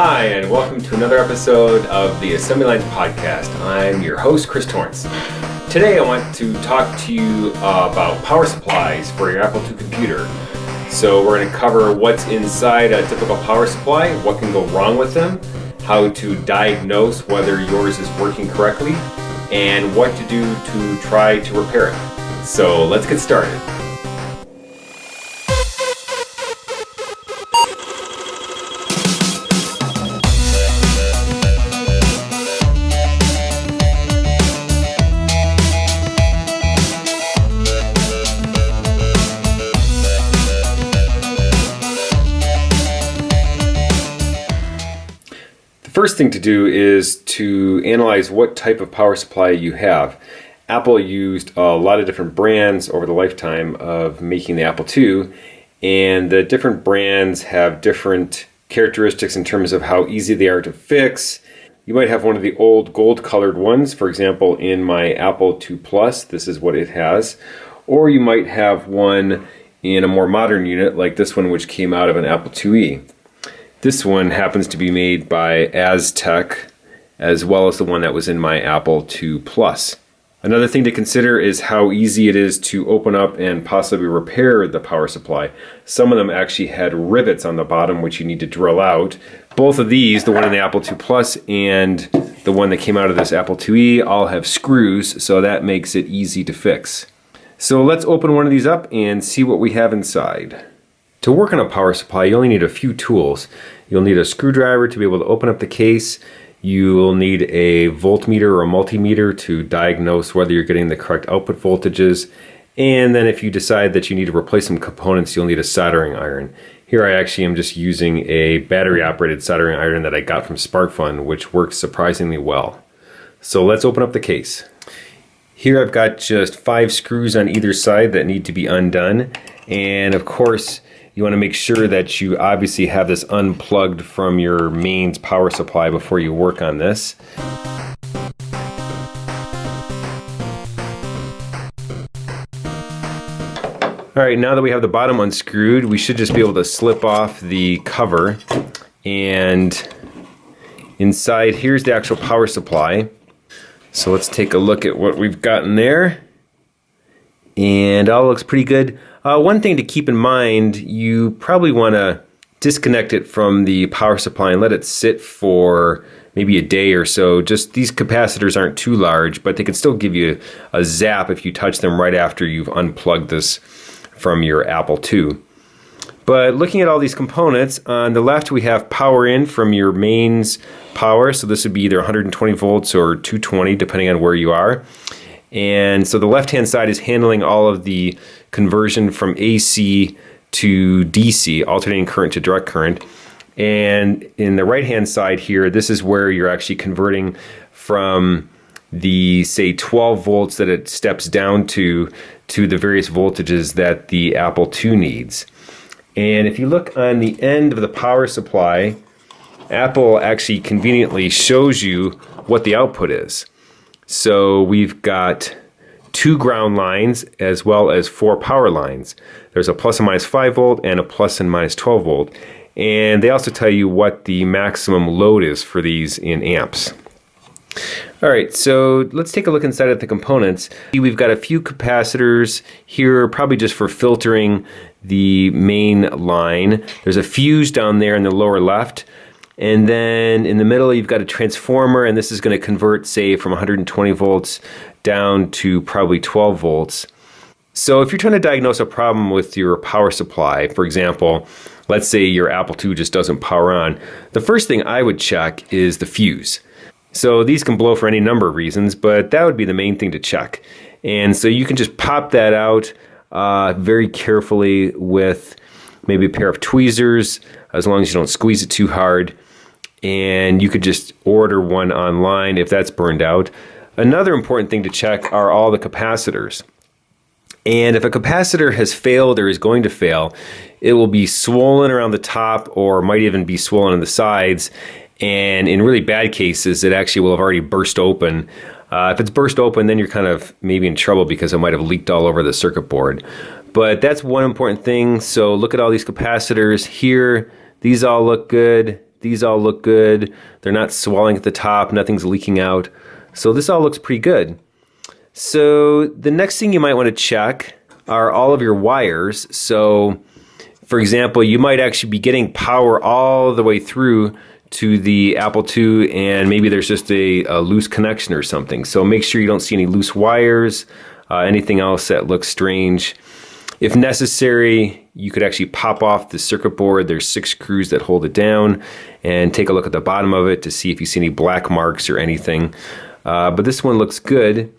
Hi, and welcome to another episode of the Assembly Lines Podcast. I'm your host, Chris Torrence. Today, I want to talk to you uh, about power supplies for your Apple II computer. So, we're going to cover what's inside a typical power supply, what can go wrong with them, how to diagnose whether yours is working correctly, and what to do to try to repair it. So, let's get started. Thing to do is to analyze what type of power supply you have. Apple used a lot of different brands over the lifetime of making the Apple II, and the different brands have different characteristics in terms of how easy they are to fix. You might have one of the old gold colored ones, for example, in my Apple II Plus, this is what it has. Or you might have one in a more modern unit like this one, which came out of an Apple IIe. This one happens to be made by Astec, as well as the one that was in my Apple II Plus. Another thing to consider is how easy it is to open up and possibly repair the power supply. Some of them actually had rivets on the bottom which you need to drill out. Both of these, the one in the Apple II Plus and the one that came out of this Apple IIe, all have screws, so that makes it easy to fix. So let's open one of these up and see what we have inside. To work on a power supply, you only need a few tools. You'll need a screwdriver to be able to open up the case. You will need a voltmeter or a multimeter to diagnose whether you're getting the correct output voltages. And then if you decide that you need to replace some components, you'll need a soldering iron. Here I actually am just using a battery operated soldering iron that I got from SparkFun, which works surprisingly well. So let's open up the case. Here I've got just five screws on either side that need to be undone. And of course, you want to make sure that you obviously have this unplugged from your mains power supply before you work on this. All right, now that we have the bottom unscrewed, we should just be able to slip off the cover. And inside, here's the actual power supply. So let's take a look at what we've gotten there. And all looks pretty good. Uh, one thing to keep in mind, you probably want to disconnect it from the power supply and let it sit for maybe a day or so. Just these capacitors aren't too large, but they can still give you a zap if you touch them right after you've unplugged this from your Apple II. But looking at all these components, on the left we have power in from your mains power. So this would be either 120 volts or 220 depending on where you are. And so the left hand side is handling all of the conversion from AC to DC, alternating current to direct current. And in the right hand side here, this is where you're actually converting from the say 12 volts that it steps down to to the various voltages that the Apple II needs. And if you look on the end of the power supply, Apple actually conveniently shows you what the output is. So we've got two ground lines as well as four power lines. There's a plus and minus 5 volt and a plus and minus 12 volt. And they also tell you what the maximum load is for these in amps. All right, so let's take a look inside at the components. We've got a few capacitors here, probably just for filtering the main line. There's a fuse down there in the lower left. And then in the middle, you've got a transformer, and this is going to convert, say, from 120 volts down to probably 12 volts. So if you're trying to diagnose a problem with your power supply, for example, let's say your Apple II just doesn't power on, the first thing I would check is the fuse. So these can blow for any number of reasons, but that would be the main thing to check. And so you can just pop that out uh, very carefully with maybe a pair of tweezers, as long as you don't squeeze it too hard and you could just order one online if that's burned out. Another important thing to check are all the capacitors. And if a capacitor has failed or is going to fail, it will be swollen around the top or might even be swollen on the sides. And in really bad cases, it actually will have already burst open. Uh, if it's burst open, then you're kind of maybe in trouble because it might have leaked all over the circuit board. But that's one important thing. So look at all these capacitors here. These all look good These all look good. They're not swelling at the top, nothing's leaking out. So this all looks pretty good. So the next thing you might want to check are all of your wires. So for example, you might actually be getting power all the way through to the Apple II and maybe there's just a, a loose connection or something. So make sure you don't see any loose wires, uh, anything else that looks strange. If necessary, you could actually pop off the circuit board. There's six screws that hold it down and take a look at the bottom of it to see if you see any black marks or anything. Uh, but this one looks good.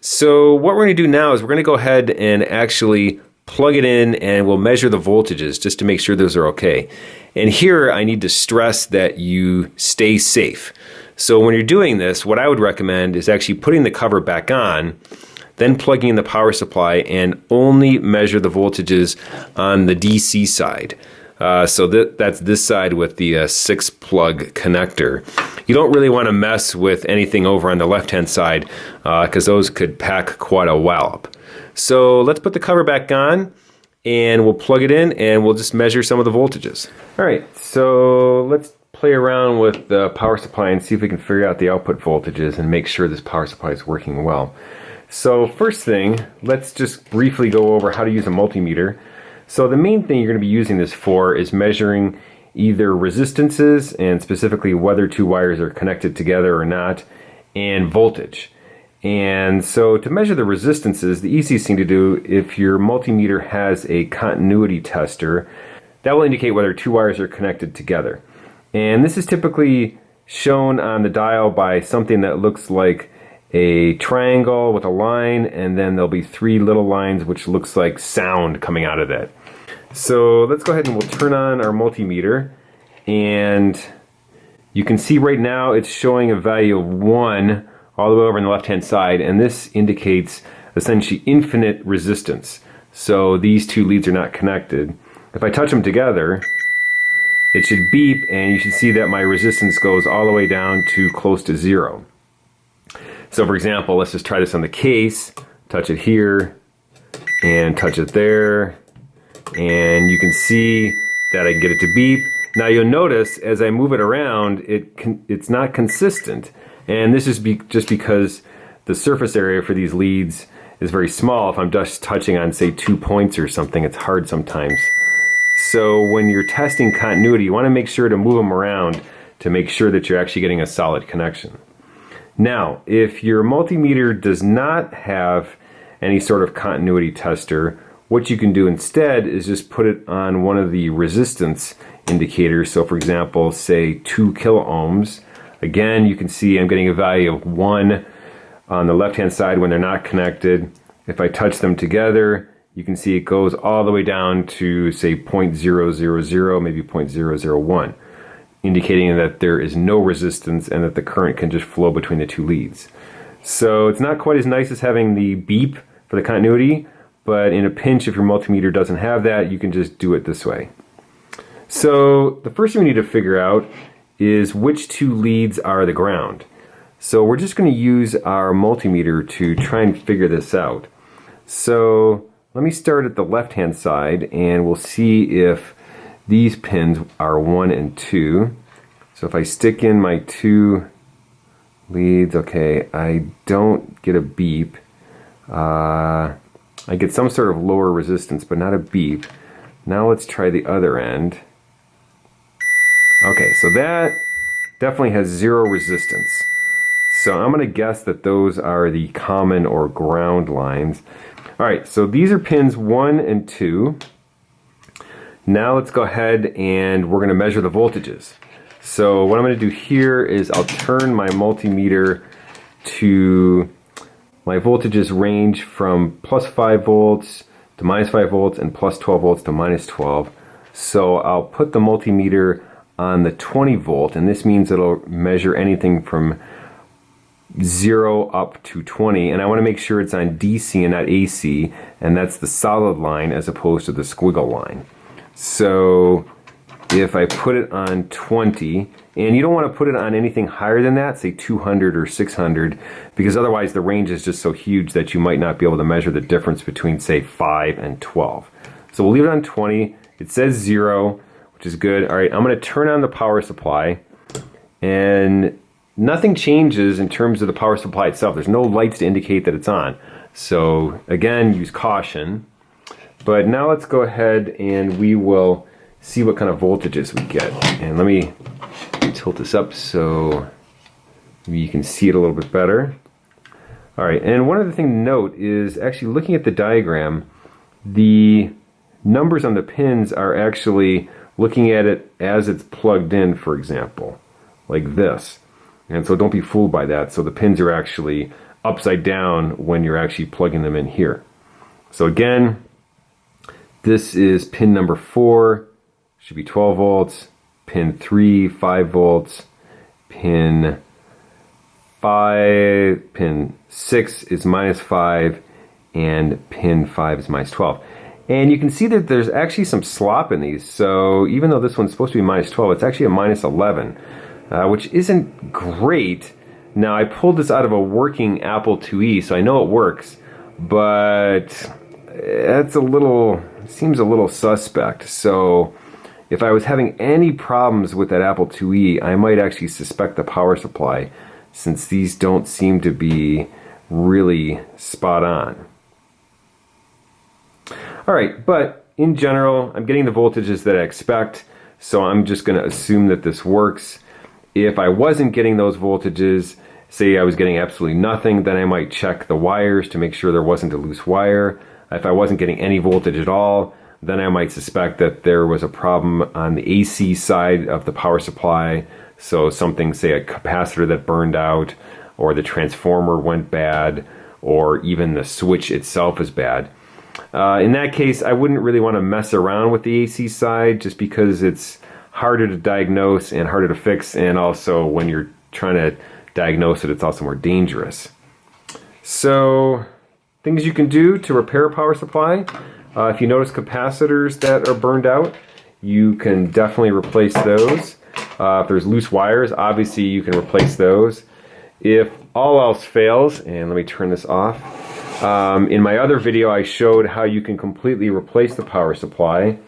So what we're going to do now is we're going to go ahead and actually plug it in and we'll measure the voltages just to make sure those are okay. And here I need to stress that you stay safe. So when you're doing this, what I would recommend is actually putting the cover back on, then plugging in the power supply and only measure the voltages on the DC side. Uh, so th that's this side with the uh, six plug connector. You don't really want to mess with anything over on the left hand side because uh, those could pack quite a wallop. So let's put the cover back on and we'll plug it in and we'll just measure some of the voltages. All right, so let's play around with the power supply and see if we can figure out the output voltages and make sure this power supply is working well. So first thing, let's just briefly go over how to use a multimeter. So the main thing you're going to be using this for is measuring either resistances and specifically whether two wires are connected together or not and voltage. And so to measure the resistances, the easiest thing to do if your multimeter has a continuity tester, that will indicate whether two wires are connected together. And this is typically shown on the dial by something that looks like a triangle with a line and then there'll be three little lines which looks like sound coming out of it. So let's go ahead and we'll turn on our multimeter and you can see right now it's showing a value of 1 all the way over on the left hand side and this indicates essentially infinite resistance. So these two leads are not connected. If I touch them together it should beep and you should see that my resistance goes all the way down to close to zero. So for example, let's just try this on the case, touch it here and touch it there and you can see that I can get it to beep. Now you'll notice as I move it around, it it's not consistent. And this is be just because the surface area for these leads is very small. If I'm just touching on say two points or something, it's hard sometimes. So when you're testing continuity, you want to make sure to move them around to make sure that you're actually getting a solid connection. Now, if your multimeter does not have any sort of continuity tester, what you can do instead is just put it on one of the resistance indicators. So for example, say 2 kilo ohms. Again, you can see I'm getting a value of 1 on the left-hand side when they're not connected. If I touch them together, you can see it goes all the way down to say 0.000, maybe 0.001, indicating that there is no resistance and that the current can just flow between the two leads. So it's not quite as nice as having the beep for the continuity, but in a pinch, if your multimeter doesn't have that, you can just do it this way. So the first thing we need to figure out is which two leads are the ground. So we're just going to use our multimeter to try and figure this out. So let me start at the left hand side and we'll see if these pins are 1 and 2. So if I stick in my two leads, okay, I don't get a beep. Uh, I get some sort of lower resistance, but not a beep. Now let's try the other end. Okay, so that definitely has zero resistance. So I'm going to guess that those are the common or ground lines. All right, so these are pins one and two. Now let's go ahead and we're going to measure the voltages. So what I'm going to do here is I'll turn my multimeter to my voltages range from plus 5 volts to minus 5 volts and plus 12 volts to minus 12. So I'll put the multimeter on the 20 volt and this means it'll measure anything from 0 up to 20 and I want to make sure it's on DC and not AC and that's the solid line as opposed to the squiggle line. So if I put it on 20, and you don't want to put it on anything higher than that, say 200 or 600, because otherwise the range is just so huge that you might not be able to measure the difference between say 5 and 12. So we'll leave it on 20. It says 0, which is good. All right, I'm going to turn on the power supply and nothing changes in terms of the power supply itself. There's no lights to indicate that it's on. So again, use caution. But now let's go ahead and we will see what kind of voltages we get. And let me tilt this up so you can see it a little bit better. All right, and one other thing to note is actually looking at the diagram, the numbers on the pins are actually looking at it as it's plugged in, for example, like this. And so don't be fooled by that. So the pins are actually upside down when you're actually plugging them in here. So again, this is pin number four, should be 12 volts, pin three, five volts, pin five, pin six is minus five, and pin five is minus 12. And you can see that there's actually some slop in these. So even though this one's supposed to be minus 12, it's actually a minus 11, uh, which isn't great. Now I pulled this out of a working Apple IIe, so I know it works, but it's a little, seems a little suspect. So if I was having any problems with that Apple IIe, I might actually suspect the power supply since these don't seem to be really spot on. All right, but in general, I'm getting the voltages that I expect, so I'm just gonna assume that this works. If I wasn't getting those voltages, say I was getting absolutely nothing, then I might check the wires to make sure there wasn't a loose wire. If I wasn't getting any voltage at all, then I might suspect that there was a problem on the AC side of the power supply. So something, say a capacitor that burned out, or the transformer went bad, or even the switch itself is bad. Uh, in that case, I wouldn't really want to mess around with the AC side just because it's harder to diagnose and harder to fix, and also when you're trying to diagnose it, it's also more dangerous. So, things you can do to repair a power supply. Uh, if you notice capacitors that are burned out, you can definitely replace those. Uh, if there's loose wires, obviously you can replace those. If all else fails, and let me turn this off, um, in my other video, I showed how you can completely replace the power supply.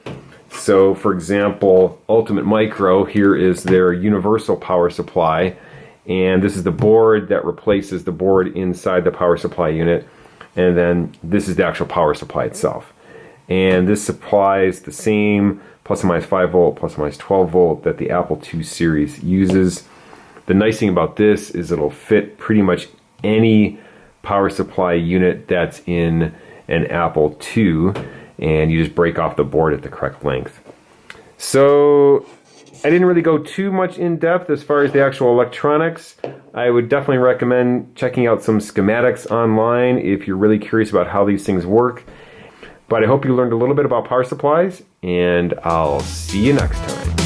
So, for example, Ultimate Micro, here is their universal power supply. And this is the board that replaces the board inside the power supply unit. And then this is the actual power supply itself. And this supplies the same plus or minus 5 volt, plus or minus 12 volt that the Apple II series uses. The nice thing about this is it'll fit pretty much any power supply unit that's in an Apple II and you just break off the board at the correct length. So I didn't really go too much in depth as far as the actual electronics. I would definitely recommend checking out some schematics online if you're really curious about how these things work. But I hope you learned a little bit about power supplies and I'll see you next time.